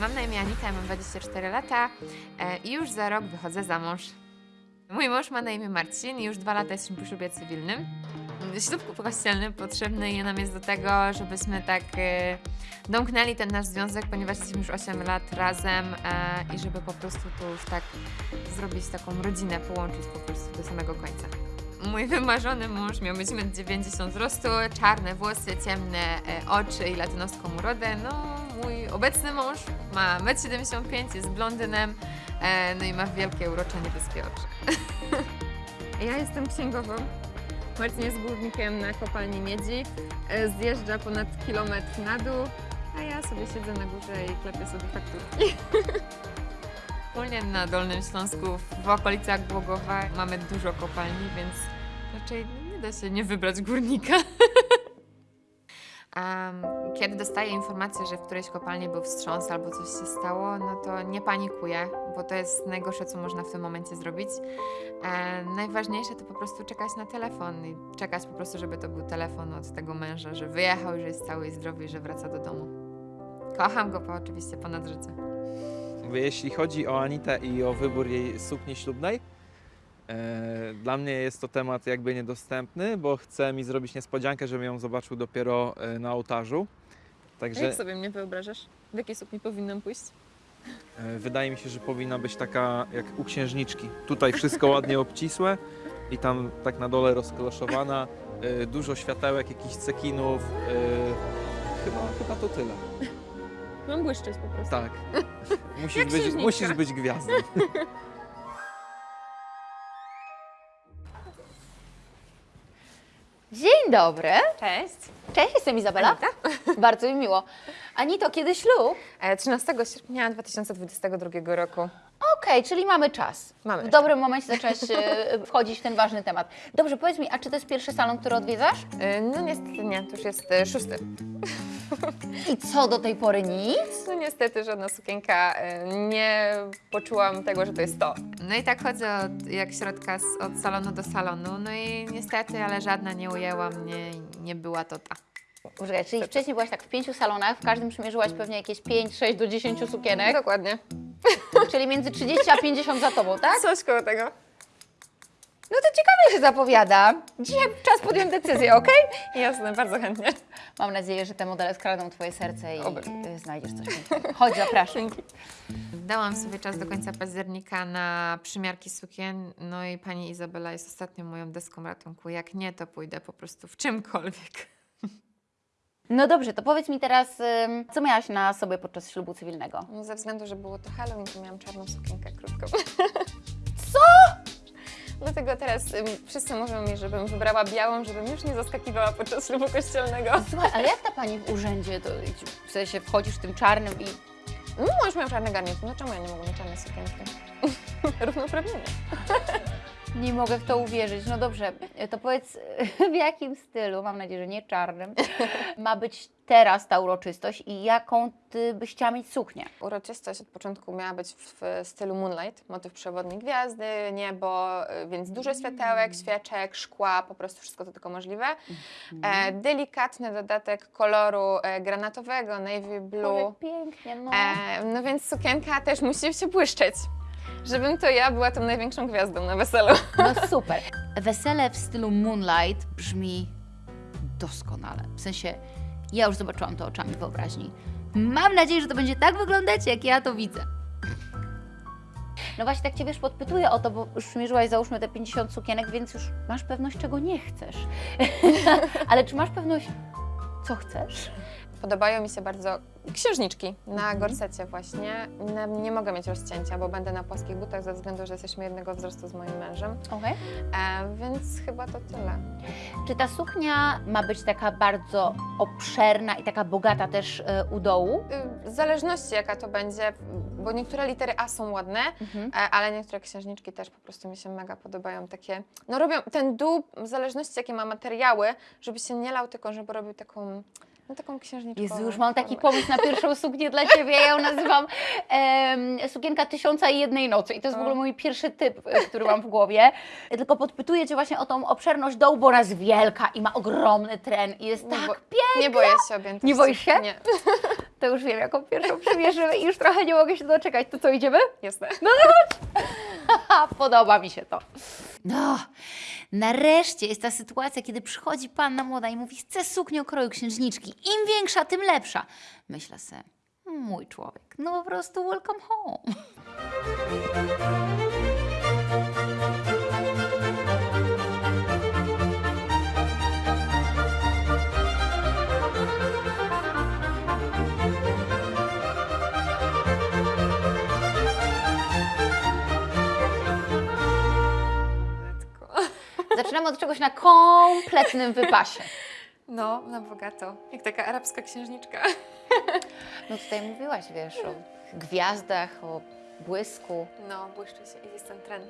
Mam na imię Anita, mam 24 lata e, i już za rok wychodzę za mąż. Mój mąż ma na imię Marcin i już dwa lata jesteśmy po ślubie cywilnym. Ślub kościelny potrzebny nam jest do tego, żebyśmy tak e, domknęli ten nasz związek, ponieważ jesteśmy już 8 lat razem e, i żeby po prostu tu już tak zrobić taką rodzinę, połączyć po prostu do samego końca. Mój wymarzony mąż miał być 1,90 m wzrostu, czarne włosy, ciemne oczy i latynoską urodę. No, mój obecny mąż ma 1,75 m, jest blondynem, e, no i ma wielkie, urocze, niebieskie oczy. ja jestem księgową. Marcin jest górnikiem na kopalni miedzi. E, Zjeżdża ponad kilometr na dół, a ja sobie siedzę na górze i klepię sobie fakturki. Ogólnie na Dolnym Śląsku, w okolicach Głogowa mamy dużo kopalni, więc raczej nie da się nie wybrać górnika. Kiedy dostaję informację, że w którejś kopalni był wstrząs albo coś się stało, no to nie panikuję, bo to jest najgorsze, co można w tym momencie zrobić. E, najważniejsze to po prostu czekać na telefon i czekać po prostu, żeby to był telefon od tego męża, że wyjechał, że jest cały i zdrowy i że wraca do domu. Kocham go po, oczywiście ponad życie. Jeśli chodzi o Anitę i o wybór jej sukni ślubnej, dla mnie jest to temat jakby niedostępny, bo chcę mi zrobić niespodziankę, żebym ją zobaczył dopiero e, na ołtarzu. Także Jak sobie mnie wyobrażasz? W jakiej sukni powinnam pójść? e, wydaje mi się, że powinna być taka jak u księżniczki. Tutaj wszystko ładnie obcisłe i tam tak na dole rozkloszowana, e, dużo światełek, jakichś cekinów. e, Chyba, chyba to tyle. Mam błyszczeć po prostu. Tak. Musisz być, musisz być gwiazdą. Dzień dobry. Cześć. Cześć, jestem Izabela. Bardzo mi miło. Anito, kiedy ślub? E, 13 sierpnia 2022 roku. Okej, czyli mamy czas. Mamy W dobrym momencie zaczęłaś e, wchodzić w ten ważny temat. Dobrze, powiedz mi, a czy to jest pierwszy salon, który odwiedzasz? E, No niestety nie, to już jest e, szósty. I co do tej pory nic? No niestety żadna sukienka, nie poczułam tego, że to jest to. No i tak chodzę od, jak środka z, od salonu do salonu, no i niestety, ale żadna nie ujęła mnie, i nie była to ta. Poczekaj, czyli wcześniej byłaś tak w pięciu salonach, w każdym przymierzyłaś pewnie jakieś 5, 6 do 10 sukienek, Dokładnie. czyli między 30 a 50 za tobą, tak? Coś koło tego. No to ciekawie się zapowiada. Dzisiaj czas podjąć decyzję, okej? Jasne, bardzo chętnie. Mam nadzieję, że te modele skradną twoje serce i Oby. znajdziesz coś pięknego. Chodź, zapraszam. Dałam sobie czas do końca października na przymiarki sukien, no i pani Izabela jest ostatnią moją deską ratunku. Jak nie, to pójdę po prostu w czymkolwiek. No dobrze, to powiedz mi teraz, ym, co miałaś na sobie podczas ślubu cywilnego? No, ze względu, że było to Halloween, to miałam czarną sukienkę krótką. Co? Dlatego teraz ym, wszyscy mówią mi, żebym wybrała białą, żebym już nie zaskakiwała podczas ślubu kościelnego. Słuchaj, ale jak ta pani w urzędzie, to w sensie wchodzisz w tym czarnym i... No, mąż miał czarny garnitur, no czemu ja nie mogę mieć czarnej sukienki? Równouprawnienie. Nie mogę w to uwierzyć. No dobrze, to powiedz, w jakim stylu, mam nadzieję, że nie czarnym, ma być teraz ta uroczystość i jaką ty byś chciała mieć suknię? Uroczystość od początku miała być w stylu Moonlight, motyw przewodni gwiazdy, niebo, y, więc dużo światełek, świeczek, szkła, po prostu wszystko to tylko możliwe. E, delikatny dodatek koloru e, granatowego, navy blue. Boże, pięknie, no. E, no więc sukienka też musi się błyszczeć, żebym to ja była tą największą gwiazdą na weselu. No super. Wesele w stylu Moonlight brzmi doskonale. W sensie, ja już zobaczyłam to oczami wyobraźni. Mam nadzieję, że to będzie tak wyglądać, jak ja to widzę. No właśnie, tak Cię wiesz, podpytuję o to, bo już przymierzyłaś załóżmy te 50 sukienek, więc już masz pewność, czego nie chcesz. Ale czy masz pewność, co chcesz? Podobają mi się bardzo księżniczki na gorsecie właśnie. Nie, nie mogę mieć rozcięcia, bo będę na płaskich butach ze względu, że jesteśmy jednego wzrostu z moim mężem. Okej. E, więc chyba to tyle. Czy ta suknia ma być taka bardzo obszerna i taka bogata też e, u dołu? Y, W zależności jaka to będzie, bo niektóre litery A są ładne, Mhm. e, ale niektóre księżniczki też po prostu mi się mega podobają. Takie, no robią ten dół, w zależności jakie ma materiały, żeby się nie lał, tylko żeby robił taką, no taką księżniczką. Jezu, już mam taki pomysł na pierwszą suknię dla Ciebie. Ja ją nazywam em, sukienka tysiąca i jednej nocy. I to jest w ogóle mój pierwszy typ, e, który mam w głowie. Tylko podpytuję Cię właśnie o tą obszerność dołu, bo ona jest wielka i ma ogromny tren i jest Nie tak bo- piękna. Nie boję się objętości. Nie boisz się? Nie. To już wiem, jaką pierwszą przymierzymy i już trochę nie mogę się doczekać. To co, idziemy? Jasne. Ha, podoba mi się to. No, nareszcie jest ta sytuacja, kiedy przychodzi panna młoda i mówi, chcę suknię kroju księżniczki. Im większa, tym lepsza. Myślę se, mój człowiek, no po prostu welcome home. Zaczynamy od czegoś na kompletnym wypasie. No, na bogato. Jak taka arabska księżniczka. No tutaj mówiłaś, wiesz, o gwiazdach, o błysku. No, błyszczy się i jest ten tren,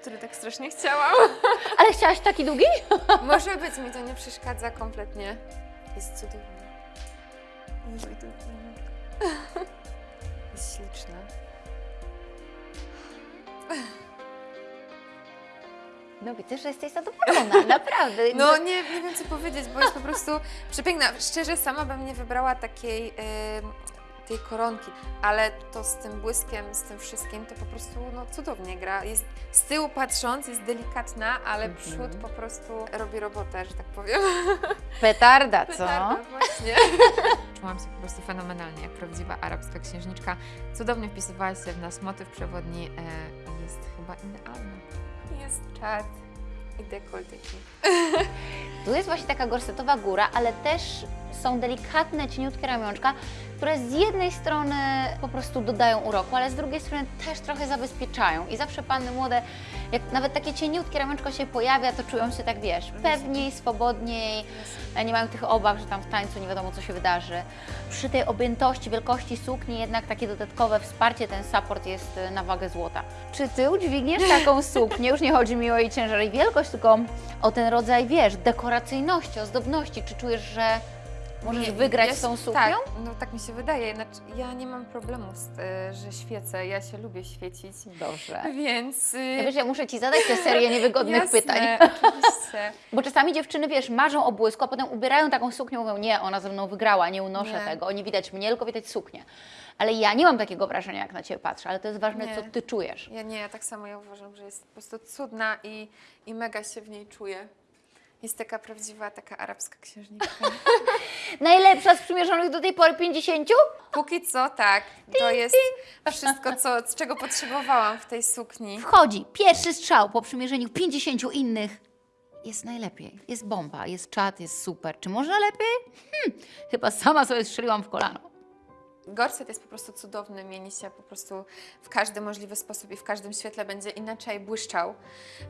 który tak strasznie chciałam. Ale chciałaś taki długi? Może być, mi to nie przeszkadza kompletnie. Jest cudowny. Jezu, i Jest śliczna. No widzę, że jesteś zadowolona, naprawdę. No nie, nie wiem co powiedzieć, bo jest po prostu przepiękna. Szczerze, sama bym nie wybrała takiej tej koronki, ale to z tym błyskiem, z tym wszystkim, to po prostu no, cudownie gra. Jest z tyłu patrząc, jest delikatna, ale Mhm. przód po prostu robi robotę, że tak powiem. Petarda, co? Petarda, właśnie. Czułam się po prostu fenomenalnie, jak prawdziwa arabska księżniczka. Cudownie wpisywała się w nas motyw przewodni. E, jest chyba idealna. Jest czad i dekoltyki. Tu jest właśnie taka gorsetowa góra, ale też są delikatne, cieniutkie ramionczka, które z jednej strony po prostu dodają uroku, ale z drugiej strony też trochę zabezpieczają. I zawsze panny młode, jak nawet takie cieniutkie ramionczko się pojawia, to czują się tak, wiesz, pewniej, swobodniej, nie mają tych obaw, że tam w tańcu nie wiadomo, co się wydarzy. Przy tej objętości, wielkości sukni jednak takie dodatkowe wsparcie, ten support jest y, na wagę złota. Czy Ty udźwigniesz taką suknię? Już nie chodzi mi o jej ciężar i wielkość, tylko o ten rodzaj, wiesz, dekoracyjności, ozdobności. Czy czujesz, że możesz Nie, wygrać ja z tą się- suknią? Tak, no tak mi się wydaje. Znaczy, ja nie mam problemu z y, że świecę. Ja się lubię świecić. Dobrze. Więc. y, Ja wiesz, ja muszę Ci zadać tę serię niewygodnych jasne, pytań. Oczywiście. Bo czasami dziewczyny, wiesz, marzą o błysku, a potem ubierają taką suknię, mówią, nie, ona ze mną wygrała, nie unoszę Nie. tego, nie widać mnie, tylko widać suknię. Ale ja nie mam takiego wrażenia, jak na Ciebie patrzę, ale to jest ważne, Nie. co Ty czujesz. Ja nie, ja tak samo ja uważam, że jest po prostu cudna i, i mega się w niej czuję. Jest taka prawdziwa, taka arabska księżniczka. Najlepsza z przymierzonych do tej pory 50? Póki co tak, to jest wszystko, co, z czego potrzebowałam w tej sukni. Wchodzi pierwszy strzał po przymierzeniu 50 innych. Jest najlepiej, jest bomba, jest czat, jest super. Czy można lepiej? Hmm, chyba sama sobie strzeliłam w kolano. Gorset jest po prostu cudowny, mieni się po prostu w każdy możliwy sposób i w każdym świetle będzie inaczej błyszczał.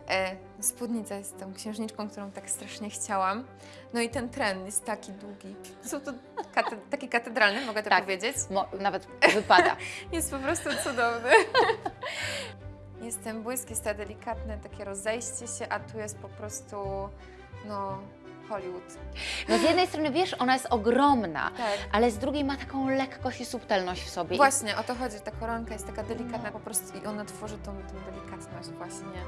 E, spódnica jest tą księżniczką, którą tak strasznie chciałam. No i ten tren jest taki długi. Są to kate, taki katedralny, mogę to Tak. powiedzieć. Nawet wypada. Jest po prostu cudowny. Jest ten błysk, jest to delikatne takie rozejście się, a tu jest po prostu, no, Hollywood. No z jednej strony, wiesz, ona jest ogromna, Tak. ale z drugiej ma taką lekkość i subtelność w sobie. Właśnie, o to chodzi, ta koronka jest taka delikatna po prostu i ona tworzy tą, tą delikatność właśnie.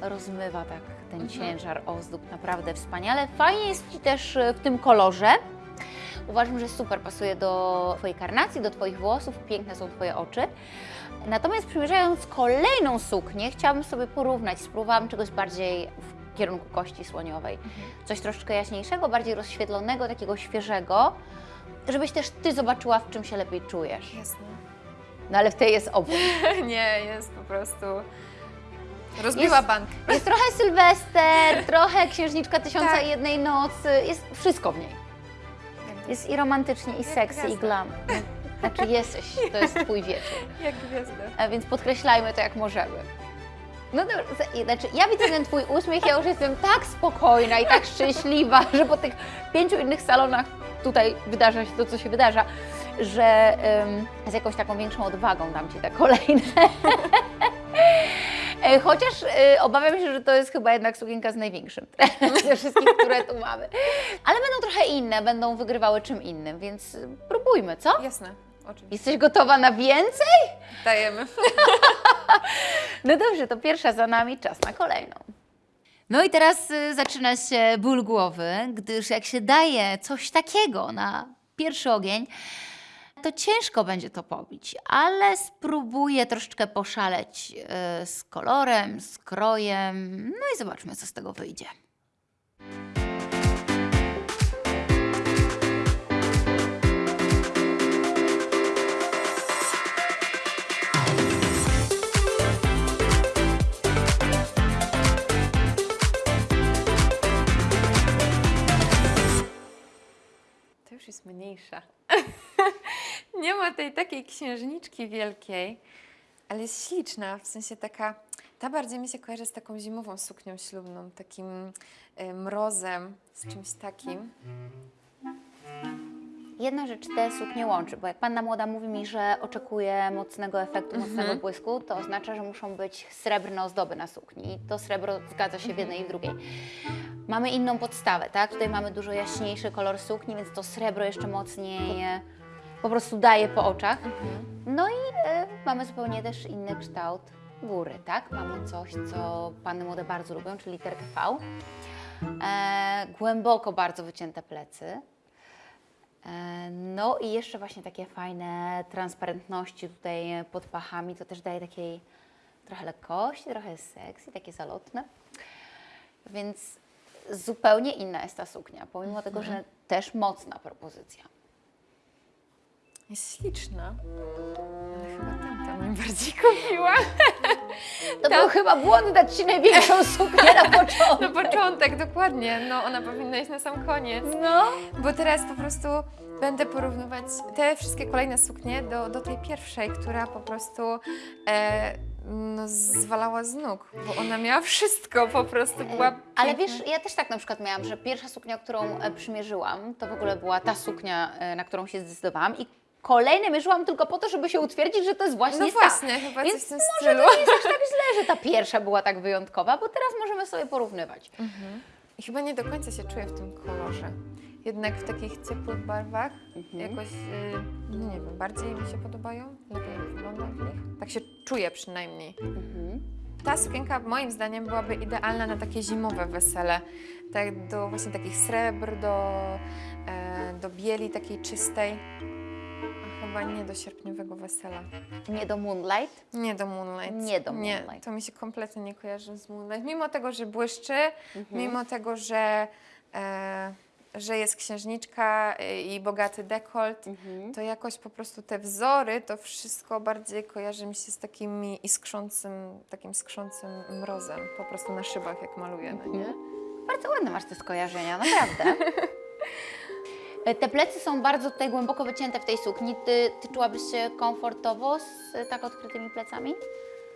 rozmywa tak ten Mhm. ciężar ozdób naprawdę wspaniale. Fajnie jest Ci też e, w tym kolorze. Uważam, że super pasuje do Twojej karnacji, do Twoich włosów, piękne są Twoje oczy. Natomiast przymierzając kolejną suknię, chciałabym sobie porównać. Spróbowałam czegoś bardziej w kierunku kości słoniowej. Coś troszeczkę jaśniejszego, bardziej rozświetlonego, takiego świeżego, żebyś też Ty zobaczyła, w czym się lepiej czujesz. Jasne. No ale w tej jest obłęd. Nie, jest po prostu... Rozbiła Jest- bank. Jest trochę Sylwester, trochę Księżniczka Tysiąca Tak. i Jednej Nocy, jest wszystko w niej. Jest i romantycznie, i Jak sexy, i glam. Znaczy jesteś, to jest Twój wieczór. Jak gwiazda. A więc podkreślajmy to jak możemy. No za- znaczy ja widzę ten Twój uśmiech, ja już jestem tak spokojna i tak szczęśliwa, że po tych pięciu innych salonach tutaj wydarza się to, co się wydarza, że z jakąś taką większą odwagą dam Ci te kolejne. E, Chociaż e, obawiam się, że to jest chyba jednak sukienka z największym ze wszystkich, które tu mamy. Ale będą trochę inne, będą wygrywały czym innym, więc próbujmy, co? Jasne, oczywiście. Jesteś gotowa na więcej? Dajemy. No dobrze, to pierwsza za nami, czas na kolejną. No i teraz y, zaczyna się ból głowy, gdyż jak się daje coś takiego na pierwszy ogień, to ciężko będzie to pobić, ale spróbuję troszeczkę poszaleć e, z kolorem, z krojem, no i zobaczmy, co z tego wyjdzie. Jest mniejsza. nie ma tej takiej księżniczki wielkiej, ale jest śliczna, w sensie taka, ta bardziej mi się kojarzy z taką zimową suknią ślubną, takim e, mrozem, z czymś takim. Jedna rzecz te suknie łączy, bo jak panna młoda mówi mi, że oczekuje mocnego efektu, mocnego błysku, to oznacza, że muszą być srebrne ozdoby na sukni. I to srebro zgadza się w jednej i w drugiej. Mamy inną podstawę, tak? Tutaj mamy dużo jaśniejszy kolor sukni, więc to srebro jeszcze mocniej e, po prostu daje po oczach. No i e, mamy zupełnie też inny kształt góry, tak? Mamy coś, co panny młode bardzo lubią, czyli literkę V. E, głęboko bardzo wycięte plecy. E, No i jeszcze właśnie takie fajne transparentności tutaj pod pachami, to też daje takiej trochę lekkości, trochę seksji, takie zalotne. Więc zupełnie inna jest ta suknia, pomimo tego, że też mocna propozycja. Jest śliczna, ale chyba tamta mnie bardziej kupiła. To był chyba błąd dać Ci największą suknię na początku. Na początek, dokładnie. No, ona powinna iść na sam koniec. No. Bo teraz po prostu będę porównywać te wszystkie kolejne suknie do, do tej pierwszej, która po prostu e, no, zwalała z nóg, bo ona miała wszystko, po prostu była Ale wiesz, ja też tak na przykład miałam, że pierwsza suknia, którą e, przymierzyłam, to w ogóle była ta suknia, e, na którą się zdecydowałam i kolejne mierzyłam tylko po to, żeby się utwierdzić, że to jest właśnie No ta. właśnie, chyba coś Więc w tym może stylu. to nie jest aż tak źle, że ta pierwsza była tak wyjątkowa, bo teraz możemy sobie porównywać. I chyba nie do końca się czuję w tym kolorze. Jednak w takich ciepłych barwach Mhm. jakoś, y, no nie wiem, bardziej mi się podobają, lepiej wyglądam w nich. Tak się czuję przynajmniej. Mhm. Ta sukienka moim zdaniem byłaby idealna na takie zimowe wesele. Tak do właśnie takich srebr, do, e, do bieli takiej czystej. A chyba nie do sierpniowego wesela. Nie do Moonlight. Nie do Moonlight. Nie do Nie, Moonlight. to mi się kompletnie nie kojarzy z Moonlight. Mimo tego, że błyszczy, Mhm. mimo tego, że, e, że jest księżniczka e, i bogaty dekolt, Mhm. to jakoś po prostu te wzory, to wszystko bardziej kojarzy mi się z takimi iskrzącym, takim skrzącym mrozem, po prostu na szybach jak maluję, no nie? Bardzo ładne masz te skojarzenia, naprawdę. Te plecy są bardzo tutaj głęboko wycięte w tej sukni. Ty, ty czułabyś się komfortowo z tak odkrytymi plecami?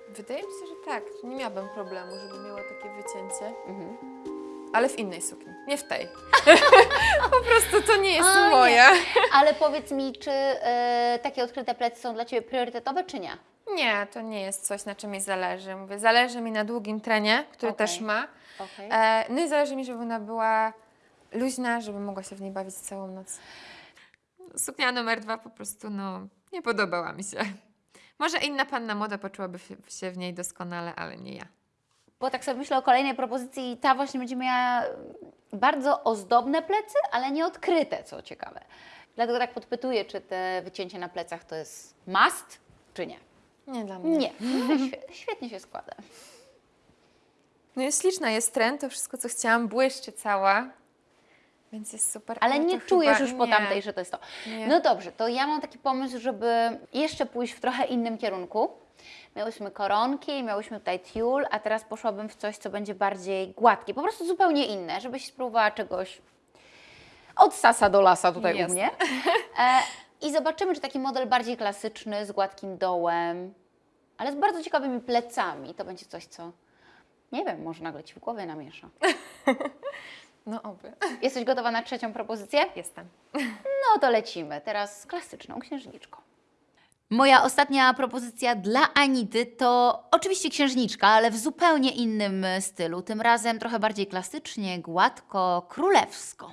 Wydaje mi się, że tak. Nie miałabym problemu, żeby miała takie wycięcie. Mhm. Ale w innej sukni, nie w tej. po prostu to nie jest A, nie. moja. Ale powiedz mi, czy e, takie odkryte plecy są dla Ciebie priorytetowe, czy nie? Nie, to nie jest coś, na czym mi zależy. Mówię, zależy mi na długim trenie, który Okej. też ma. Okej. E, no i zależy mi, żeby ona była luźna, żeby mogła się w niej bawić całą noc. Suknia numer dwa po prostu, no, nie podobała mi się. Może inna panna młoda poczułaby się w niej doskonale, ale nie ja. Bo tak sobie myślę o kolejnej propozycji i ta właśnie będzie miała bardzo ozdobne plecy, ale nie odkryte, co ciekawe. Dlatego tak podpytuję, czy te wycięcie na plecach to jest must, czy nie? Nie dla mnie. Nie, no, świe- świetnie się składa. No jest śliczna, jest trend, to wszystko, co chciałam, błyszczy cała. Więc jest super. Ale to nie chyba czujesz już po nie. tamtej, że to jest to. Nie. No dobrze, to ja mam taki pomysł, żeby jeszcze pójść w trochę innym kierunku. Miałyśmy koronki, miałyśmy tutaj tiul, a teraz poszłabym w coś, co będzie bardziej gładkie, po prostu zupełnie inne, żebyś spróbowała czegoś od sasa do lasa tutaj Jasne. u mnie. E, I zobaczymy, czy taki model bardziej klasyczny, z gładkim dołem, ale z bardzo ciekawymi plecami, to będzie coś, co nie wiem, może nagle Ci w głowie namiesza. No oby. Jesteś gotowa na trzecią propozycję? Jestem. No to lecimy. Teraz z klasyczną księżniczką. Moja ostatnia propozycja dla Anity to oczywiście księżniczka, ale w zupełnie innym e, stylu. Tym razem trochę bardziej klasycznie, gładko, królewsko.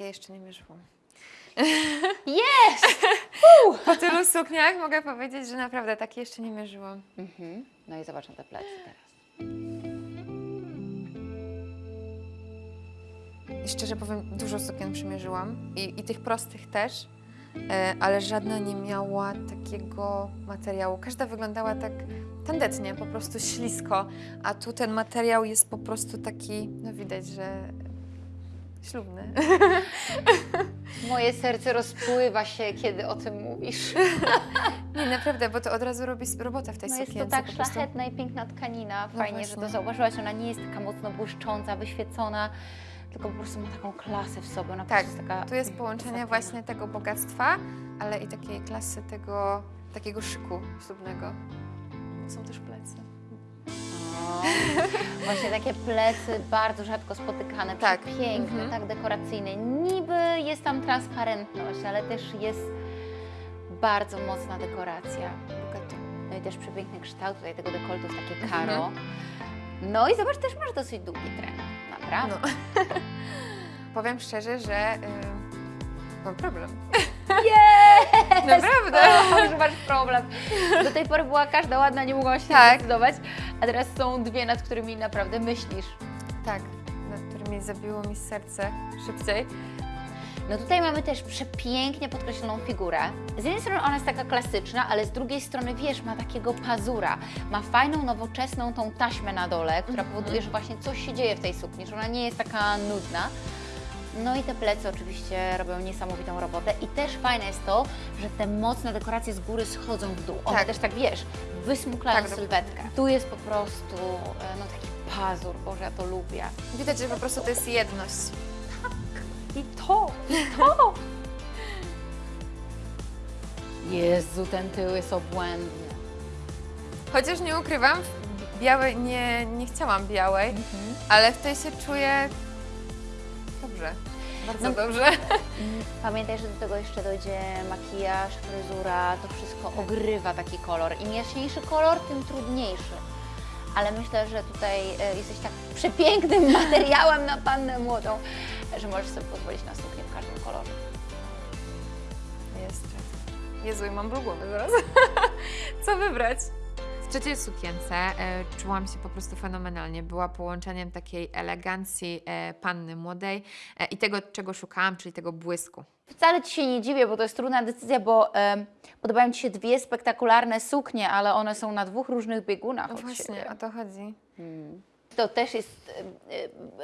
Takie jeszcze nie mierzyłam. Jest! Po tylu sukniach mogę powiedzieć, że naprawdę takie jeszcze nie mierzyłam. Mhm. No i zobacz na te plecy teraz. Szczerze powiem, dużo sukien przymierzyłam i, i tych prostych też, e, ale żadna nie miała takiego materiału. Każda wyglądała tak tandetnie, po prostu ślisko, a tu ten materiał jest po prostu taki, no widać, że ślubny. Moje serce rozpływa się, kiedy o tym mówisz. Nie, naprawdę, bo to od razu robi robotę w tej No jest to sukience. tak szlachetna i piękna tkanina. No Fajnie, że to zauważyłaś. Ona nie jest taka mocno błyszcząca, wyświecona, tylko po prostu ma taką klasę w sobie. Ona Tak, taka... Tu jest połączenie właśnie tego bogactwa, ale i takiej klasy tego, takiego szyku ślubnego. Są też plecy. O, Właśnie takie plecy bardzo rzadko spotykane, Tak. piękne, Mhm. tak dekoracyjne. Niby jest tam transparentność, ale też jest bardzo mocna dekoracja. No i też przepiękny kształt tutaj tego dekoltu jest takie Mhm. karo. No i zobacz, też masz dosyć długi tren. Naprawdę. No. Powiem szczerze, że y, mam problem. Jest! Naprawdę. O, że masz problem. Do tej pory była każda ładna, nie mogłam się Tak. zdecydować, a teraz są dwie, nad którymi naprawdę myślisz. Tak, nad którymi zabiło mi serce szybciej. No tutaj mamy też przepięknie podkreśloną figurę. Z jednej strony ona jest taka klasyczna, ale z drugiej strony, wiesz, ma takiego pazura. Ma fajną, nowoczesną tą taśmę na dole, która powoduje, że właśnie coś się dzieje w tej sukni, że ona nie jest taka nudna. No i te plecy oczywiście robią niesamowitą robotę. I też fajne jest to, że te mocne dekoracje z góry schodzą w dół. One Tak. też tak, wiesz, wysmuklają Tak, sylwetkę. Tu jest po prostu e, no, taki pazur, Boże, ja to lubię. Widać, że po prostu to jest jedność. I to, i to! Jezu, ten tył jest obłędny. Chociaż nie ukrywam, białej nie, nie chciałam białej, ale w tej się czuję dobrze. Bardzo No. dobrze. Mm, Pamiętaj, że do tego jeszcze dojdzie makijaż, fryzura, to wszystko ogrywa taki kolor. Im jaśniejszy kolor, tym trudniejszy. Ale myślę, że tutaj e, jesteś tak przepięknym materiałem na pannę młodą, że możesz sobie pozwolić na suknię w każdym kolorze. Jest. Jezu, mam ból głowy zaraz. Co wybrać? Trzeciej sukience e, czułam się po prostu fenomenalnie. Była połączeniem takiej elegancji e, panny młodej e, i tego, czego szukałam, czyli tego błysku. Wcale Ci się nie dziwię, bo to jest trudna decyzja, bo em, podobają Ci się dwie spektakularne suknie, ale one są na dwóch różnych biegunach No od właśnie, siebie. o to chodzi. To też jest e,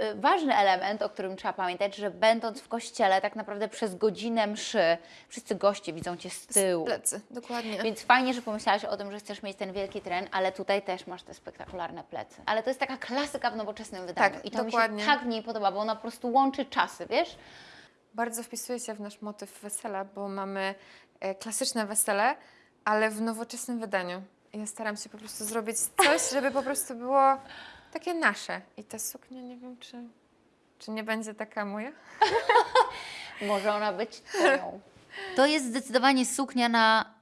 e, e, ważny element, o którym trzeba pamiętać, że będąc w kościele tak naprawdę przez godzinę mszy wszyscy goście widzą Cię z tyłu. Plecy, dokładnie. Więc fajnie, że pomyślałaś o tym, że chcesz mieć ten wielki tren, ale tutaj też masz te spektakularne plecy. Ale to jest taka klasyka w nowoczesnym wydaniu. Tak, I to mi dokładnie. się tak w niej podoba, bo ona po prostu łączy czasy, wiesz? Bardzo wpisuje się w nasz motyw wesela, bo mamy klasyczne wesele, ale w nowoczesnym wydaniu. Ja staram się po prostu zrobić coś, żeby po prostu było takie nasze. I ta suknia, nie wiem, czy, czy nie będzie taka moja. Może ona być twoją. To jest zdecydowanie suknia na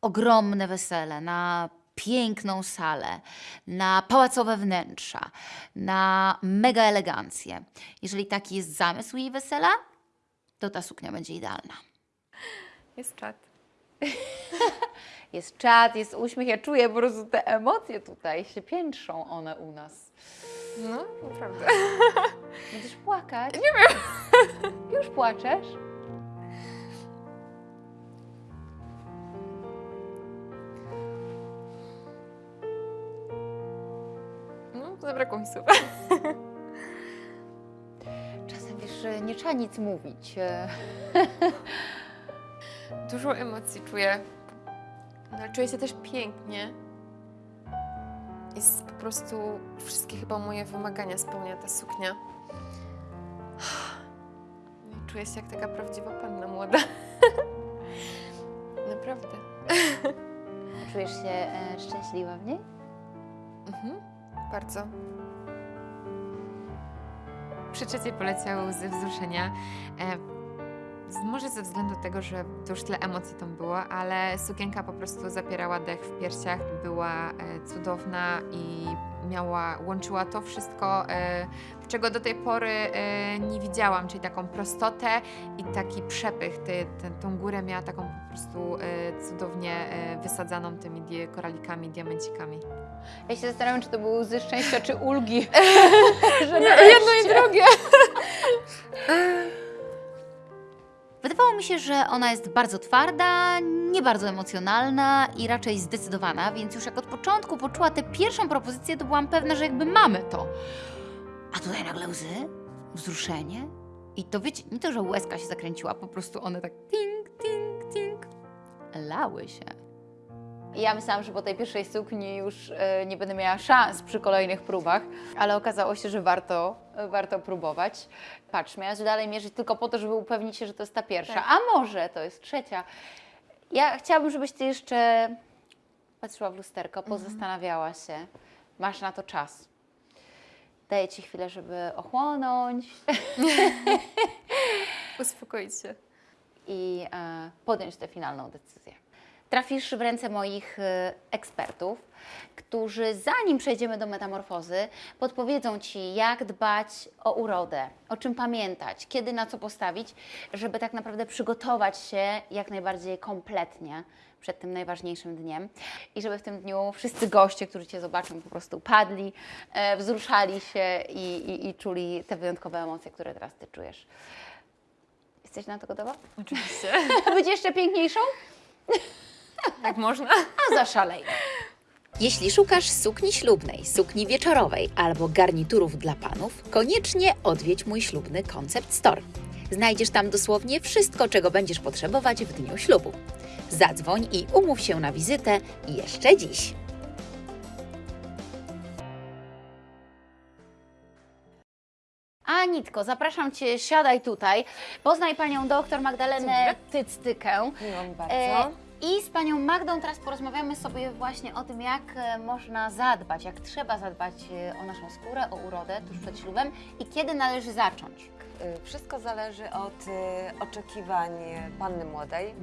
ogromne wesele, na piękną salę, na pałacowe wnętrza, na mega elegancję. Jeżeli taki jest zamysł jej wesela, to ta suknia będzie idealna. Jest czat. Jest czad, jest uśmiech, ja czuję po prostu te emocje tutaj się piętrzą one u nas. No, naprawdę. Będziesz płakać? Nie wiem. Już płaczesz? No, zabrakło mi słów. Czasem wiesz, że nie trzeba nic mówić. Dużo emocji czuję. No, czuję się też pięknie. Jest po prostu wszystkie chyba moje wymagania spełnia ta suknia. No Czuję się jak taka prawdziwa panna młoda. Naprawdę. Czujesz się e, szczęśliwa w niej? Mhm. Bardzo. Przy trzeciej poleciały łzy wzruszenia. E, może ze względu tego, że to już tyle emocji tam było, ale sukienka po prostu zapierała dech w piersiach, była e, cudowna i miała, łączyła to wszystko, e, czego do tej pory e, nie widziałam, czyli taką prostotę i taki przepych. Ty, tą górę miała taką po prostu cudownie wysadzaną tymi koralikami, diamencikami. Ja się zastanawiam, czy to były łzy szczęścia, czy ulgi. że jedno i drugie. Wydawało mi się, że ona jest bardzo twarda, nie bardzo emocjonalna i raczej zdecydowana, więc już jak od początku poczuła tę pierwszą propozycję, to byłam pewna, że jakby mamy to. A tutaj nagle łzy, wzruszenie i to wiecie, nie to, że łezka się zakręciła, po prostu one tak ting, ting, ting lały się. Ja myślałam, że po tej pierwszej sukni już e, nie będę miała szans przy kolejnych próbach, ale okazało się, że warto, warto próbować. Patrz, miałaś dalej mierzyć tylko po to, żeby upewnić się, że to jest ta pierwsza, Tak. a może to jest trzecia. Ja chciałabym, żebyś ty jeszcze patrzyła w lusterko, pozastanawiała się. Masz na to czas. Daję ci chwilę, żeby ochłonąć Uspokoić się. i e, podjąć tę finalną decyzję. Trafisz w ręce moich e, ekspertów, którzy zanim przejdziemy do metamorfozy, podpowiedzą Ci, jak dbać o urodę, o czym pamiętać, kiedy na co postawić, żeby tak naprawdę przygotować się jak najbardziej kompletnie przed tym najważniejszym dniem i żeby w tym dniu wszyscy goście, którzy Cię zobaczą, po prostu padli, e, wzruszali się i, i, i czuli te wyjątkowe emocje, które teraz Ty czujesz. Jesteś na to gotowa? Oczywiście. Być jeszcze piękniejszą? Tak można? A zaszalejmy. Jeśli szukasz sukni ślubnej, sukni wieczorowej albo garniturów dla panów, koniecznie odwiedź mój ślubny Concept Store. Znajdziesz tam dosłownie wszystko, czego będziesz potrzebować w dniu ślubu. Zadzwoń i umów się na wizytę jeszcze dziś. Anitko, zapraszam Cię, siadaj tutaj. Poznaj Panią doktor Magdalenę Tyctykę. Miło mi bardzo. E, I z Panią Magdą teraz porozmawiamy sobie właśnie o tym, jak e, można zadbać, jak trzeba zadbać e, o naszą skórę, o urodę tuż przed ślubem i kiedy należy zacząć. Y, Wszystko zależy od oczekiwań panny młodej,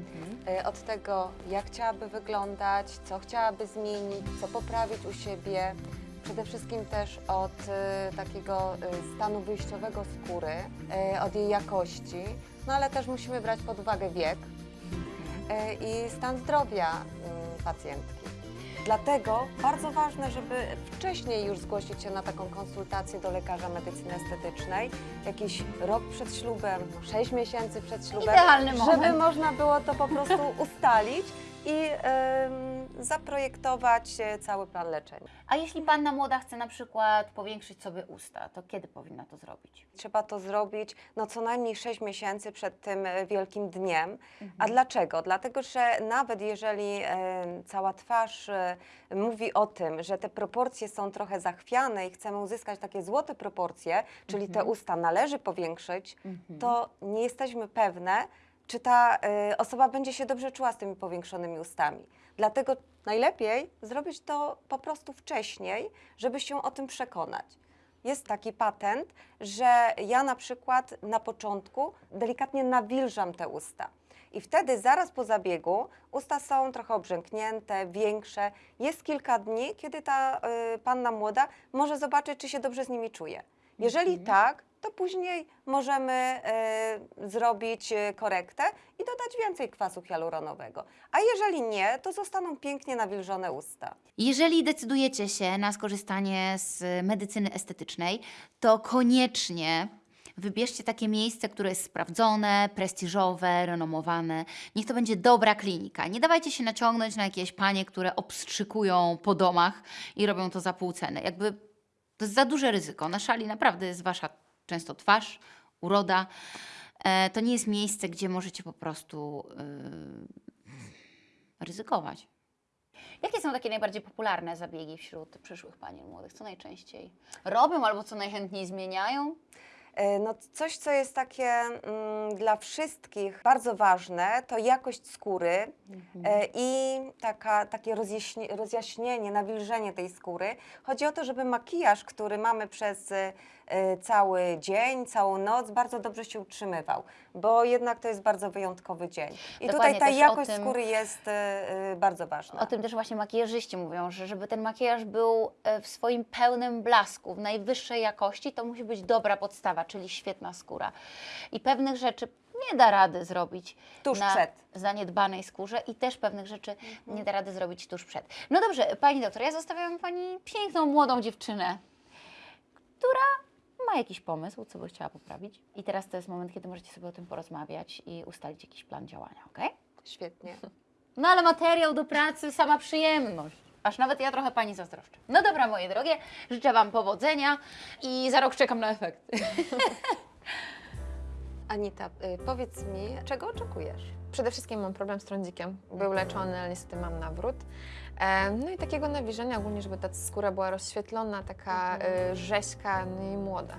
y, od tego, jak chciałaby wyglądać, co chciałaby zmienić, co poprawić u siebie. Przede wszystkim też od takiego stanu wyjściowego skóry, od jej jakości, no ale też musimy brać pod uwagę wiek i stan zdrowia y, pacjentki. Dlatego bardzo ważne, żeby wcześniej już zgłosić się na taką konsultację do lekarza medycyny estetycznej, jakiś rok przed ślubem, 6 miesięcy przed ślubem, Idealny żeby moment. można było to po prostu ustalić i em, zaprojektować e, cały plan leczenia. A jeśli Panna młoda chce na przykład powiększyć sobie usta, to kiedy powinna to zrobić? Trzeba to zrobić no, co najmniej 6 miesięcy przed tym e, wielkim dniem. Mhm. A dlaczego? Dlatego, że nawet jeżeli e, cała twarz mówi o tym, że te proporcje są trochę zachwiane i chcemy uzyskać takie złote proporcje, czyli te usta należy powiększyć, to nie jesteśmy pewne, czy ta e, osoba będzie się dobrze czuła z tymi powiększonymi ustami. Dlatego najlepiej zrobić to po prostu wcześniej, żeby się o tym przekonać. Jest taki patent, że ja na przykład na początku delikatnie nawilżam te usta. I wtedy zaraz po zabiegu usta są trochę obrzęknięte, większe. Jest kilka dni, kiedy ta y, panna młoda może zobaczyć, czy się dobrze z nimi czuje. Jeżeli tak, to później możemy y, zrobić y, korektę i dodać więcej kwasu hialuronowego. A jeżeli nie, to zostaną pięknie nawilżone usta. Jeżeli decydujecie się na skorzystanie z medycyny estetycznej, to koniecznie wybierzcie takie miejsce, które jest sprawdzone, prestiżowe, renomowane. Niech to będzie dobra klinika. Nie dawajcie się naciągnąć na jakieś panie, które obstrzykują po domach i robią to za pół ceny. Jakby to jest za duże ryzyko. Na szali naprawdę jest wasza często twarz, uroda. E, to nie jest miejsce, gdzie możecie po prostu yy, ryzykować. Jakie są takie najbardziej popularne zabiegi wśród przyszłych panien młodych? Co najczęściej robią albo co najchętniej zmieniają? E, No, coś, co jest takie mm, dla wszystkich bardzo ważne, to jakość skóry e, i taka, takie rozjaśni- rozjaśnienie, nawilżenie tej skóry. Chodzi o to, żeby makijaż, który mamy przez e, e, cały dzień, całą noc, bardzo dobrze się utrzymywał, bo jednak to jest bardzo wyjątkowy dzień. I Dokładnie, tutaj ta jakość tym- skóry jest e, e, bardzo ważna. O tym też właśnie makijażyści mówią, że żeby ten makijaż był e, w swoim pełnym blasku, w najwyższej jakości, to musi być dobra podstawa, czyli świetna skóra. I pewnych rzeczy nie da rady zrobić Tuż na przed. zaniedbanej skórze i też pewnych rzeczy nie da rady zrobić tuż przed. No dobrze, Pani doktor, ja zostawiam Pani piękną, młodą dziewczynę, która ma jakiś pomysł, co by chciała poprawić. I teraz to jest moment, kiedy możecie sobie o tym porozmawiać i ustalić jakiś plan działania, ok? Świetnie. No ale materiał do pracy, sama przyjemność. Aż nawet ja trochę Pani zazdroszczę. No dobra, moje drogie, życzę Wam powodzenia i za rok czekam na efekty. Anita, y, powiedz mi, czego oczekujesz? Przede wszystkim mam problem z trądzikiem. Był leczony, ale niestety mam nawrót. E, No i takiego nawilżenia ogólnie, żeby ta skóra była rozświetlona, taka e, rzeźka, no i młoda.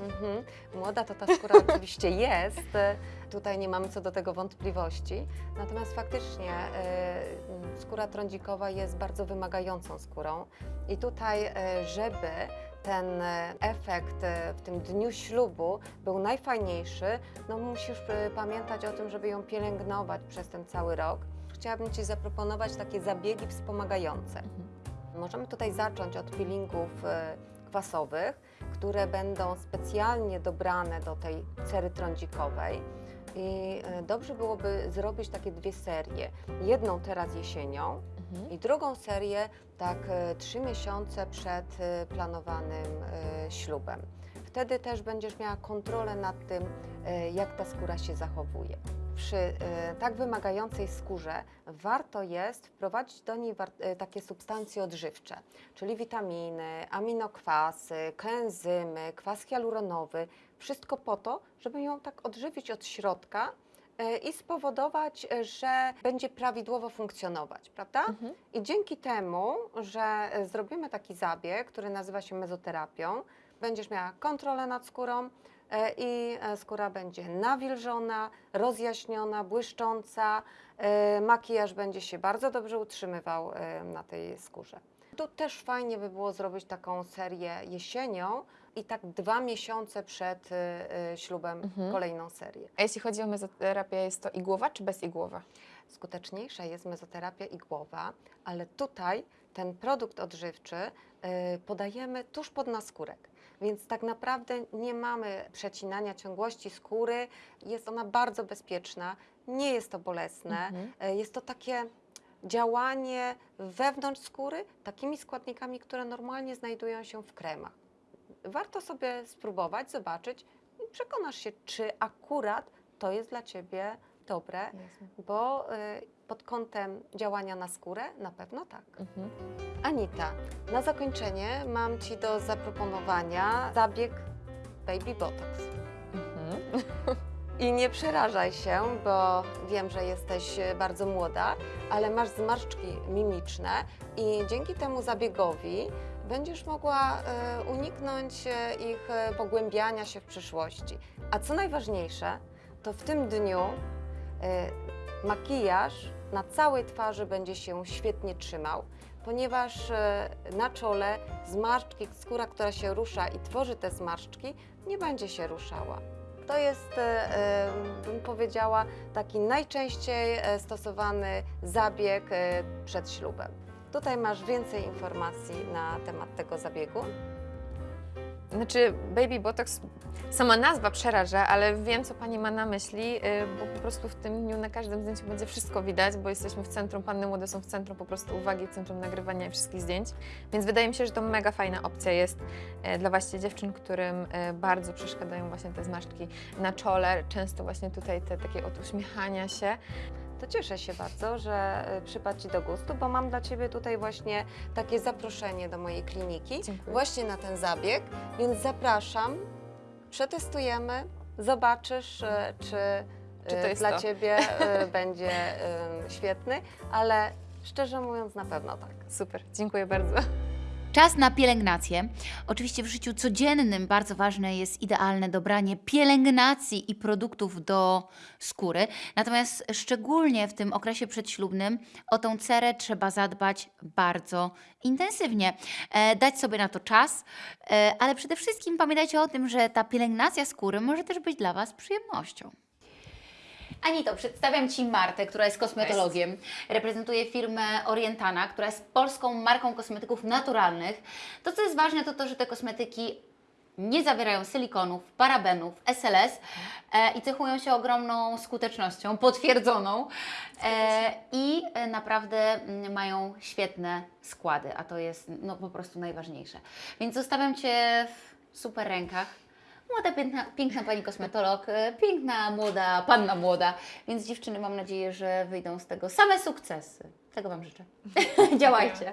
Mhm. Młoda to ta skóra oczywiście jest, tutaj nie mamy co do tego wątpliwości, natomiast faktycznie e, skóra trądzikowa jest bardzo wymagającą skórą i tutaj, żeby ten efekt w tym dniu ślubu był najfajniejszy, no musisz pamiętać o tym, żeby ją pielęgnować przez ten cały rok. Chciałabym Ci zaproponować takie zabiegi wspomagające. Możemy tutaj zacząć od peelingów e, kwasowych, które będą specjalnie dobrane do tej cery trądzikowej. I e, dobrze byłoby zrobić takie dwie serie. Jedną teraz jesienią i drugą serię tak e, trzy miesiące przed planowanym ślubem. Wtedy też będziesz miała kontrolę nad tym, jak ta skóra się zachowuje. Przy e, tak wymagającej skórze warto jest wprowadzić do niej e, takie substancje odżywcze, czyli witaminy, aminokwasy, koenzymy, kwas hialuronowy. Wszystko po to, żeby ją tak odżywić od środka e, i spowodować, że będzie prawidłowo funkcjonować, prawda? I dzięki temu, że zrobimy taki zabieg, który nazywa się mezoterapią, będziesz miała kontrolę nad skórą i e, skóra będzie nawilżona, rozjaśniona, błyszcząca. e, Makijaż będzie się bardzo dobrze utrzymywał e, na tej skórze. Tu też fajnie by było zrobić taką serię jesienią i tak dwa miesiące przed e, e, ślubem Mhm. kolejną serię. A jeśli chodzi o mezoterapię, jest to igłowa czy bezigłowa? skuteczniejsza jest mezoterapia igłowa, ale tutaj ten produkt odżywczy podajemy tuż pod naskórek. Więc tak naprawdę nie mamy przecinania ciągłości skóry. Jest ona bardzo bezpieczna, nie jest to bolesne. Mhm. Y, Jest to takie działanie wewnątrz skóry takimi składnikami, które normalnie znajdują się w kremach. Warto sobie spróbować, zobaczyć i przekonasz się, czy akurat to jest dla Ciebie dobre, Jasne. bo y, pod kątem działania na skórę na pewno tak. Mhm. Anita, na zakończenie mam Ci do zaproponowania zabieg Baby Botox. Mhm. I nie przerażaj się, bo wiem, że jesteś bardzo młoda, ale masz zmarszczki mimiczne i dzięki temu zabiegowi będziesz mogła e, uniknąć e, ich pogłębiania się w przyszłości. A co najważniejsze, to w tym dniu makijaż na całej twarzy będzie się świetnie trzymał, ponieważ e, na czole zmarszczki, skóra, która się rusza i tworzy te zmarszczki, nie będzie się ruszała. To jest, e, bym powiedziała, taki najczęściej stosowany zabieg przed ślubem. Tutaj masz więcej informacji na temat tego zabiegu. Znaczy, Baby Botox, sama nazwa przeraża, ale wiem, co Pani ma na myśli, y, bo po prostu w tym dniu na każdym zdjęciu będzie wszystko widać, bo jesteśmy w centrum, panny młode są w centrum po prostu uwagi, w centrum nagrywania wszystkich zdjęć, więc wydaje mi się, że to mega fajna opcja jest e, dla właśnie dziewczyn, którym e, bardzo przeszkadzają właśnie te zmarszczki na czole, często właśnie tutaj te takie od uśmiechania się. To cieszę się bardzo, że e, przypadł Ci do gustu, bo mam dla Ciebie tutaj właśnie takie zaproszenie do mojej kliniki, Dziękuję. właśnie na ten zabieg, więc zapraszam, przetestujemy, zobaczysz, e, czy, e, Czy to dla to? Ciebie będzie świetny, ale szczerze mówiąc na pewno tak. Super, dziękuję bardzo. Czas na pielęgnację. Oczywiście w życiu codziennym bardzo ważne jest idealne dobranie pielęgnacji i produktów do skóry. Natomiast szczególnie w tym okresie przedślubnym o tą cerę trzeba zadbać bardzo intensywnie. E, dać sobie na to czas, e, ale przede wszystkim pamiętajcie o tym, że ta pielęgnacja skóry może też być dla Was przyjemnością. Anito, przedstawiam Ci Martę, która jest kosmetologiem. Reprezentuje firmę Orientana, która jest polską marką kosmetyków naturalnych. To, co jest ważne, to to, że te kosmetyki nie zawierają silikonów, parabenów, SLS e, i cechują się ogromną skutecznością, potwierdzoną e, i e, naprawdę mm, mają świetne składy, a to jest no, po prostu najważniejsze. Więc zostawiam Cię w super rękach. Młoda, piękna, piękna pani kosmetolog, e, piękna, młoda, panna młoda. Więc dziewczyny, mam nadzieję, że wyjdą z tego same sukcesy. Tego Wam życzę. Działajcie.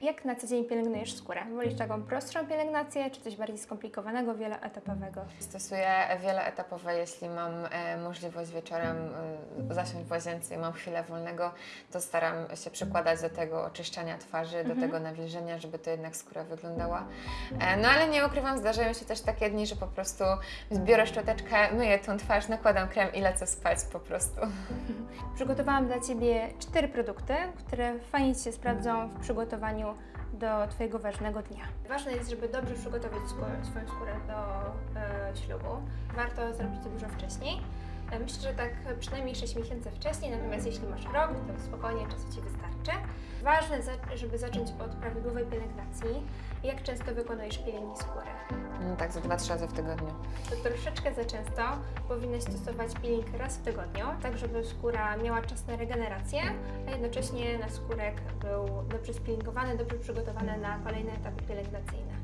Jak na co dzień pielęgnujesz skórę? Wolisz taką prostszą pielęgnację, czy coś bardziej skomplikowanego, wieloetapowego? Stosuję wieloetapowe, jeśli mam e, możliwość wieczorem e, zasiąść w łazience i mam chwilę wolnego, to staram się przykładać do tego oczyszczania twarzy, do tego nawilżenia, żeby to jednak skóra wyglądała. E, no ale nie ukrywam, zdarzają się też takie dni, że po prostu biorę szczoteczkę, myję tą twarz, nakładam krem i lecę spać po prostu. Przygotowałam dla Ciebie cztery produkty, które fajnie się sprawdzą w przygotowaniu do Twojego ważnego dnia. Ważne jest, żeby dobrze przygotować swoją skórę do e, ślubu. Warto zrobić to dużo wcześniej. E, Myślę, że tak przynajmniej 6 miesięcy wcześniej, natomiast jeśli masz rok, to spokojnie czasu Ci wystarczy. Ważne, żeby zacząć od prawidłowej pielęgnacji. Jak często wykonujesz pielęgnię skóry? No tak, za 2-3 razy w tygodniu. To troszeczkę za często powinnaś stosować peeling raz w tygodniu, tak żeby skóra miała czas na regenerację, a jednocześnie naskórek był dobrze spilingowany, dobrze przygotowany na kolejne etapy pielęgnacyjne.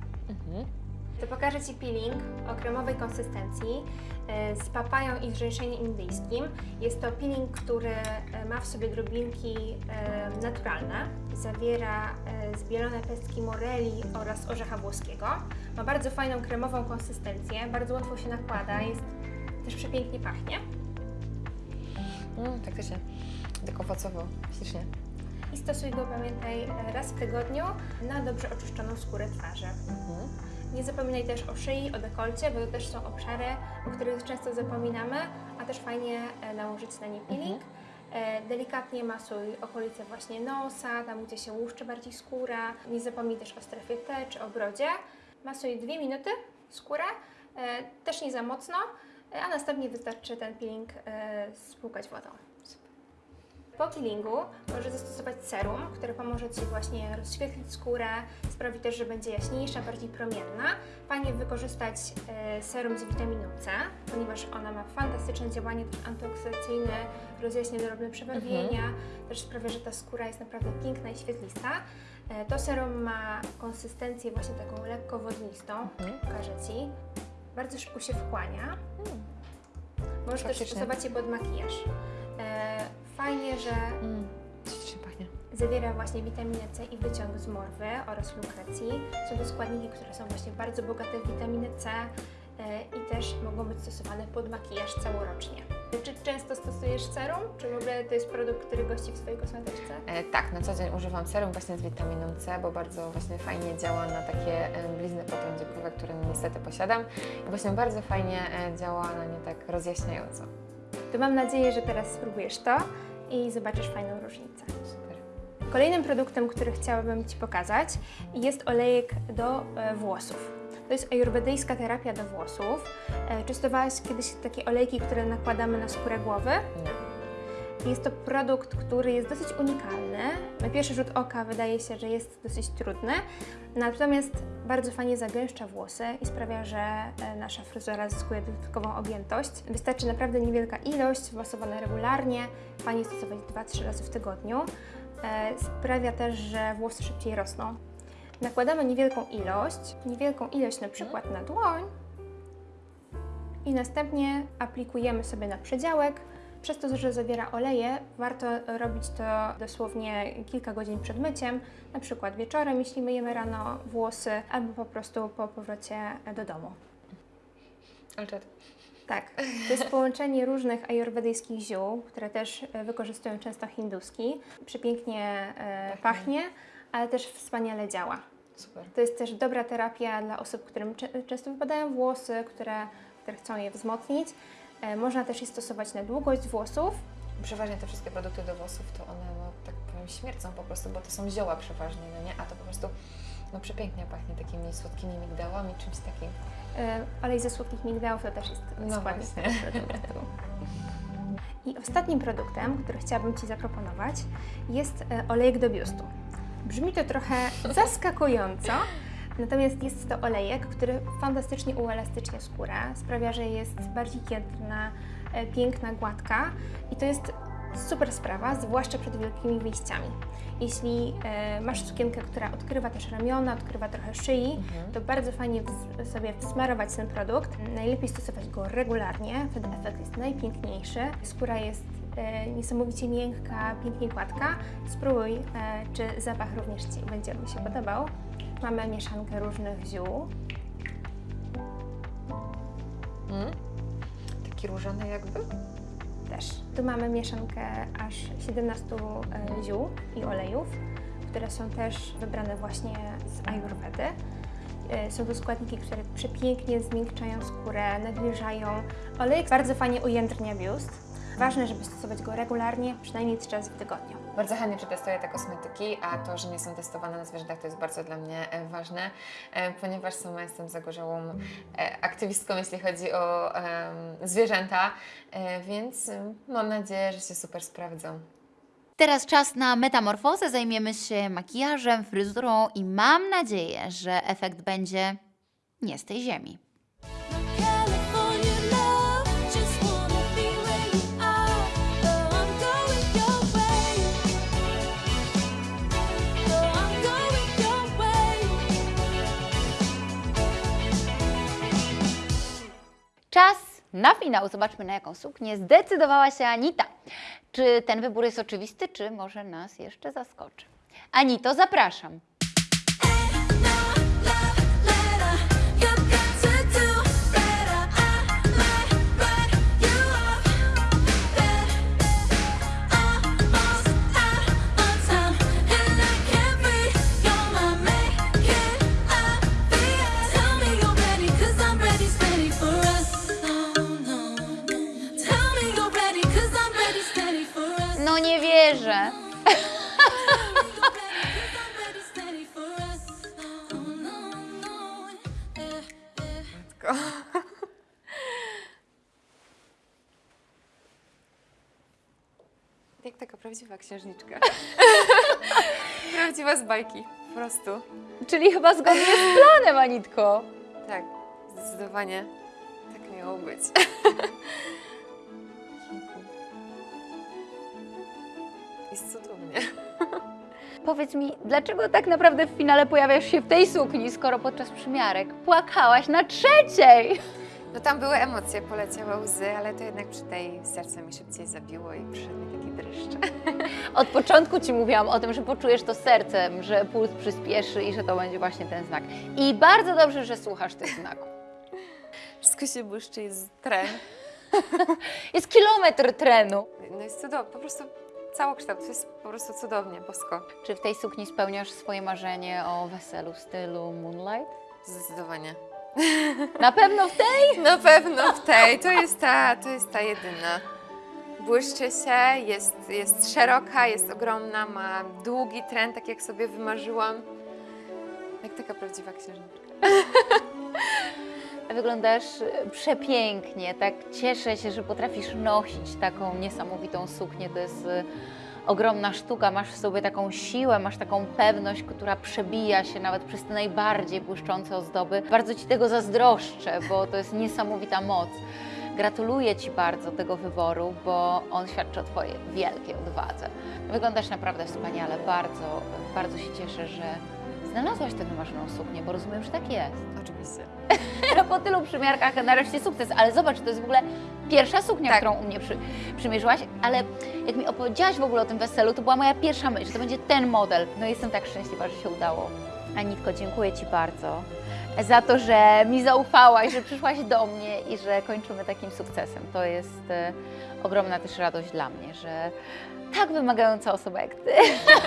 To pokażę Ci peeling o kremowej konsystencji e, z papają i zrzęszeniem indyjskim. Jest to peeling, który e, ma w sobie drobinki e, naturalne. Zawiera zbielone pestki moreli oraz orzecha włoskiego. Ma bardzo fajną kremową konsystencję, bardzo łatwo się nakłada, jest też przepięknie pachnie. Mm, faktycznie, tak owocowo, ślicznie. I stosuj go, pamiętaj, raz w tygodniu na dobrze oczyszczoną skórę twarzy. Mhm. Nie zapominaj też o szyi, o dekolcie, bo to też są obszary, o których często zapominamy, a też fajnie e, nałożyć na nie peeling. E, Delikatnie masuj okolice właśnie nosa, tam gdzie się łuszczy bardziej skóra. Nie zapomnij też o strefie T czy o brodzie. Masuj 2 minuty skórę, e, też nie za mocno, a następnie wystarczy ten peeling spłukać wodą. Po peelingu możesz zastosować serum, które pomoże Ci właśnie rozświetlić skórę, sprawi też, że będzie jaśniejsza, bardziej promienna. Fajnie wykorzystać e, serum z witaminą C, ponieważ ona ma fantastyczne działanie też antyoksydacyjne, rozjaśnia drobne przebarwienia, też sprawia, że ta skóra jest naprawdę piękna i świetlista. E, to serum ma konsystencję właśnie taką lekko wodnistą, Mhm. pokażę Ci. Bardzo szybko się wchłania. Możesz też stosować je pod makijaż. E, fajnie, że Mm, pachnie. Zawiera właśnie witaminę C i wyciąg z morwy oraz lukrecji. Są to składniki, które są właśnie bardzo bogate w witaminę C e, i też mogą być stosowane pod makijaż całorocznie. Czy często stosujesz serum? Czy w ogóle to jest produkt, który gości w swojej kosmetyczce? E, tak, na co dzień używam serum właśnie z witaminą C, bo bardzo właśnie fajnie działa na takie e, blizny potrądzikowe, które niestety posiadam. I właśnie bardzo fajnie e, działa na nie tak rozjaśniająco. To mam nadzieję, że teraz spróbujesz to i zobaczysz fajną różnicę. Super. Kolejnym produktem, który chciałabym Ci pokazać jest olejek do e, włosów. To jest ajurwedyjska terapia do włosów. E, Czystowałaś kiedyś takie olejki, które nakładamy na skórę głowy? Nie. Jest to produkt, który jest dosyć unikalny. Na pierwszy rzut oka wydaje się, że jest dosyć trudny, natomiast bardzo fajnie zagęszcza włosy i sprawia, że e, nasza fryzura zyskuje dodatkową objętość. Wystarczy naprawdę niewielka ilość, stosowana regularnie, fajnie stosować 2-3 razy w tygodniu. E, Sprawia też, że włosy szybciej rosną. Nakładamy niewielką ilość, niewielką ilość na przykład na dłoń i następnie aplikujemy sobie na przedziałek. Przez to, że zawiera oleje, warto robić to dosłownie kilka godzin przed myciem, na przykład wieczorem, jeśli myjemy rano włosy, albo po prostu po powrocie do domu. Ale czad. Tak, to jest połączenie różnych ajurwedyjskich ziół, które też e, wykorzystują często hinduski. Przepięknie e, pachnie, ale też wspaniale działa. Super. To jest też dobra terapia dla osób, którym często wypadają włosy, które, które chcą je wzmocnić. E, Można też je stosować na długość włosów. Przeważnie te wszystkie produkty do włosów, to one, no, tak powiem, śmiercą po prostu, bo to są zioła przeważnie, no nie? A to po prostu, no przepięknie pachnie takimi słodkimi migdałami, czymś takim. E, Olej ze słodkich migdałów to też jest No właśnie. produktu. I ostatnim produktem, który chciałabym Ci zaproponować, jest e, olejek do biustu. Brzmi to trochę zaskakująco, natomiast jest to olejek, który fantastycznie uelastycznia skórę, sprawia, że jest bardziej jędrna, e, piękna, gładka i to jest super sprawa, zwłaszcza przed wielkimi wyjściami. Jeśli e, masz sukienkę, która odkrywa też ramiona, odkrywa trochę szyi, to bardzo fajnie sobie wsmarować ten produkt. Najlepiej stosować go regularnie, wtedy efekt jest najpiękniejszy. Skóra jest e, niesamowicie miękka, pięknie gładka. Spróbuj, e, czy zapach również Ci będzie mi się podobał. Mamy mieszankę różnych ziół. Mm? Taki różany jakby? też. Tu mamy mieszankę aż 17 e, ziół i olejów, które są też wybrane właśnie z Ayurvedy. E, Są to składniki, które przepięknie zmiękczają skórę, nawilżają. Olejek bardzo fajnie ujędrnia biust. Ważne, żeby stosować go regularnie, przynajmniej trzy razy w tygodniu. Bardzo chętnie przetestuję te kosmetyki, a to, że nie są testowane na zwierzętach, to jest bardzo dla mnie e, ważne, e, ponieważ sama jestem zagorzałą e, aktywistką, jeśli chodzi o zwierzęta, więc mam nadzieję, że się super sprawdzą. Teraz czas na metamorfozę. Zajmiemy się makijażem, fryzurą i mam nadzieję, że efekt będzie nie z tej ziemi. Czas na finał. Zobaczmy, na jaką suknię zdecydowała się Anita. Czy ten wybór jest oczywisty, czy może nas jeszcze zaskoczy? Anito, zapraszam. Prawdziwa księżniczka. Prawdziwa z bajki, po prostu. Czyli chyba zgodnie z planem, Anitko. Tak, zdecydowanie tak miało być. Jest cudownie. Powiedz mi, dlaczego tak naprawdę w finale pojawiasz się w tej sukni, skoro podczas przymiarek płakałaś na trzeciej? No tam były emocje, poleciały łzy, ale to jednak przy tej serce mi szybciej zabiło i przyszedł mi taki dreszcz. Od początku Ci mówiłam o tym, że poczujesz to sercem, że puls przyspieszy i że to będzie właśnie ten znak. I bardzo dobrze, że słuchasz tych znaków. Wszystko się błyszczy, jest tren. Jest kilometr trenu. No jest cudownie, po prostu całokształt, to jest po prostu cudownie, bosko. Czy w tej sukni spełniasz swoje marzenie o weselu w stylu Moonlight? Zdecydowanie. Na pewno w tej? Na pewno w tej, to jest ta, to jest ta jedyna. Błyszczy się, jest, jest szeroka, jest ogromna, ma długi tren, tak jak sobie wymarzyłam. Jak taka prawdziwa księżniczka. Wyglądasz e, przepięknie, tak cieszę się, że potrafisz nosić taką niesamowitą suknię. To jest e, ogromna sztuka, masz w sobie taką siłę, masz taką pewność, która przebija się nawet przez te najbardziej błyszczące ozdoby. Bardzo Ci tego zazdroszczę, bo to jest niesamowita moc. Gratuluję Ci bardzo tego wyboru, bo on świadczy o Twojej wielkiej odwadze. Wyglądasz naprawdę wspaniale, bardzo, bardzo się cieszę, że znalazłaś tę wymarzoną suknię, bo rozumiem, że tak jest. Oczywiście. po tylu przymiarkach nareszcie sukces, ale zobacz, to jest w ogóle pierwsza suknia, Tak. którą u mnie przy, przymierzyłaś, ale jak mi opowiedziałaś w ogóle o tym weselu, to była moja pierwsza myśl, że to będzie ten model. No jestem tak szczęśliwa, że się udało. Anitko, dziękuję Ci bardzo za to, że mi zaufałaś, że przyszłaś do mnie i że kończymy takim sukcesem. To jest e, ogromna też radość dla mnie, że tak wymagająca osoba jak Ty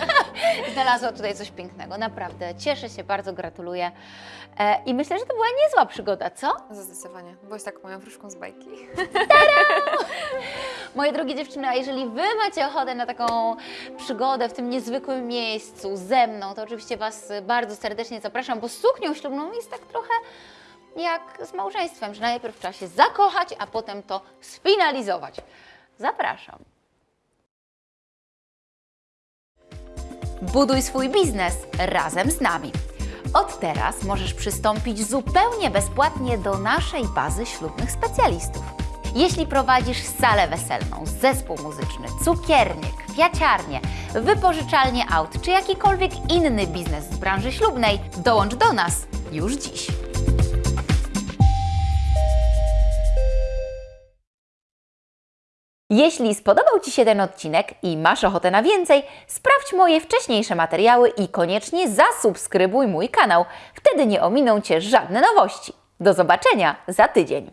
Znalazła tutaj coś pięknego, naprawdę. Cieszę się, bardzo gratuluję. E, I myślę, że to była niezła przygoda, co? Zdecydowanie. Byłeś taką moją wróżką z bajki. Moje drogie dziewczyny, a jeżeli Wy macie ochotę na taką przygodę w tym niezwykłym miejscu ze mną, to oczywiście Was bardzo serdecznie zapraszam, bo suknią ślubną jest tak trochę jak z małżeństwem, że najpierw trzeba się zakochać, a potem to sfinalizować. Zapraszam. Buduj swój biznes razem z nami. Od teraz możesz przystąpić zupełnie bezpłatnie do naszej bazy ślubnych specjalistów. Jeśli prowadzisz salę weselną, zespół muzyczny, cukiernię, kwiaciarnię, wypożyczalnię aut czy jakikolwiek inny biznes z branży ślubnej, dołącz do nas już dziś. Jeśli spodobał Ci się ten odcinek i masz ochotę na więcej, sprawdź moje wcześniejsze materiały i koniecznie zasubskrybuj mój kanał. Wtedy nie ominą Cię żadne nowości. Do zobaczenia za tydzień.